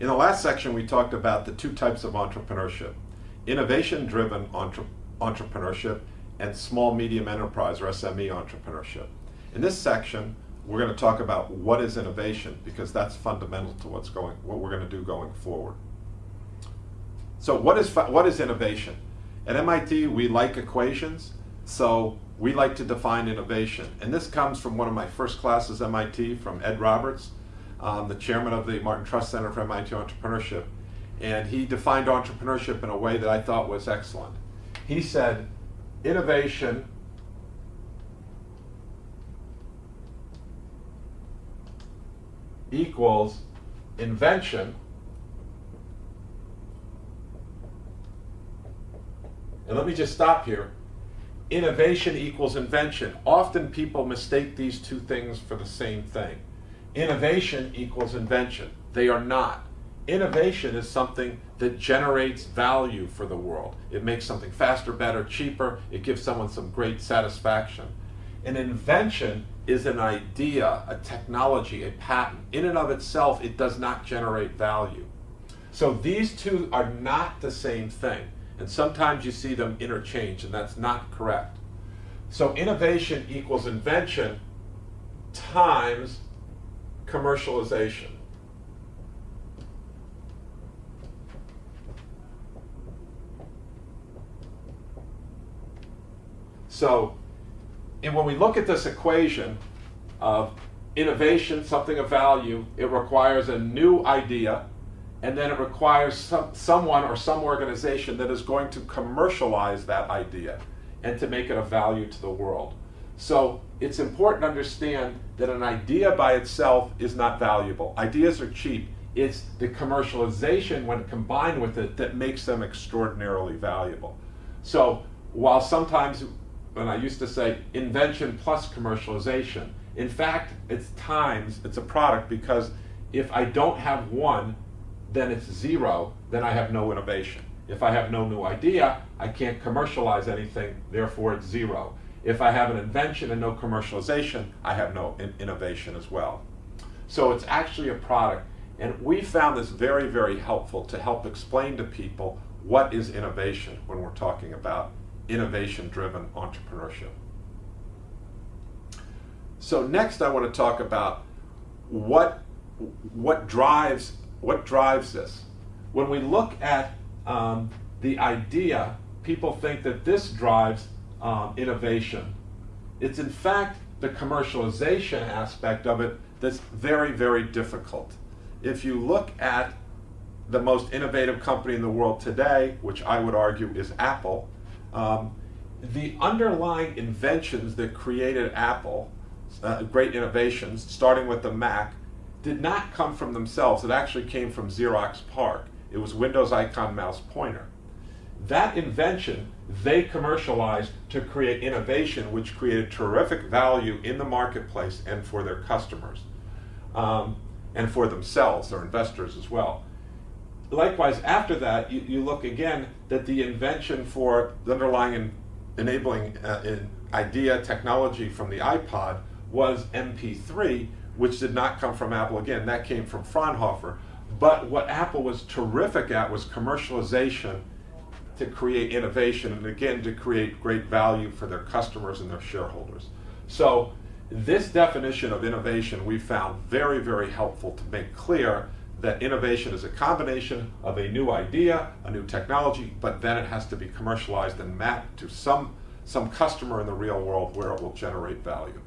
In the last section, we talked about the two types of entrepreneurship innovation driven entre entrepreneurship and small medium enterprise or SME entrepreneurship. In this section, we're going to talk about what is innovation because that's fundamental to what's going, what we're going to do going forward. So, what is what is innovation? At MIT, we like equations, so we like to define innovation, and this comes from one of my first classes at MIT from Ed Roberts um, the chairman of the Martin Trust Center for MIT Entrepreneurship, and he defined entrepreneurship in a way that I thought was excellent. He said, innovation equals invention and let me just stop here. Innovation equals invention. Often people mistake these two things for the same thing innovation equals invention. They are not. Innovation is something that generates value for the world. It makes something faster, better, cheaper. It gives someone some great satisfaction. An invention is an idea, a technology, a patent. In and of itself, it does not generate value. So these two are not the same thing. And sometimes you see them interchange, and that's not correct. So innovation equals invention times commercialization. So, and when we look at this equation of innovation, something of value, it requires a new idea, and then it requires some, someone or some organization that is going to commercialize that idea and to make it of value to the world. So it's important to understand that an idea by itself is not valuable. Ideas are cheap. It's the commercialization when combined with it that makes them extraordinarily valuable. So while sometimes when I used to say invention plus commercialization, in fact, it's times, it's a product because if I don't have one, then it's zero, then I have no innovation. If I have no new idea, I can't commercialize anything, therefore it's zero. If I have an invention and no commercialization, I have no in innovation as well. So it's actually a product. And we found this very, very helpful to help explain to people what is innovation when we're talking about innovation-driven entrepreneurship. So next I want to talk about what, what, drives, what drives this. When we look at um, the idea, people think that this drives um, innovation. It's in fact the commercialization aspect of it that's very, very difficult. If you look at the most innovative company in the world today, which I would argue is Apple, um, the underlying inventions that created Apple, uh, great innovations, starting with the Mac, did not come from themselves. It actually came from Xerox PARC. It was Windows Icon Mouse Pointer. That invention they commercialized to create innovation, which created terrific value in the marketplace and for their customers, um, and for themselves, their investors as well. Likewise, after that, you, you look again that the invention for the underlying enabling uh, in idea technology from the iPod was MP3, which did not come from Apple. Again, that came from Fraunhofer. But what Apple was terrific at was commercialization to create innovation and again to create great value for their customers and their shareholders. So this definition of innovation we found very, very helpful to make clear that innovation is a combination of a new idea, a new technology, but then it has to be commercialized and mapped to some, some customer in the real world where it will generate value.